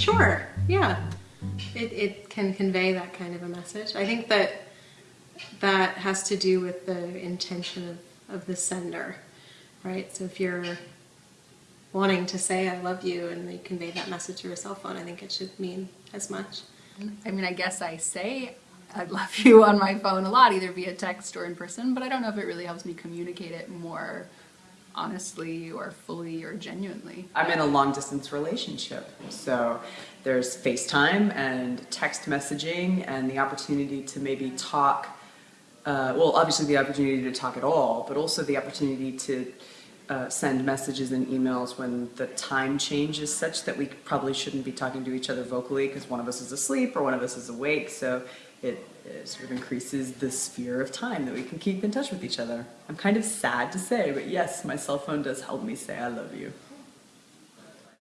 Sure, yeah. It, it can convey that kind of a message. I think that that has to do with the intention of, of the sender, right? So if you're wanting to say I love you and you convey that message through a cell phone, I think it should mean as much. I mean, I guess I say I love you on my phone a lot, either via text or in person, but I don't know if it really helps me communicate it more honestly or fully or genuinely. I'm in a long distance relationship, so there's FaceTime and text messaging and the opportunity to maybe talk, uh, well, obviously the opportunity to talk at all, but also the opportunity to uh, send messages and emails when the time change is such that we probably shouldn't be talking to each other vocally because one of us is asleep or one of us is awake. So it, it, sort of increases the sphere of time that we can keep in touch with each other. I'm kind of sad to say, but yes, my cell phone does help me say I love you.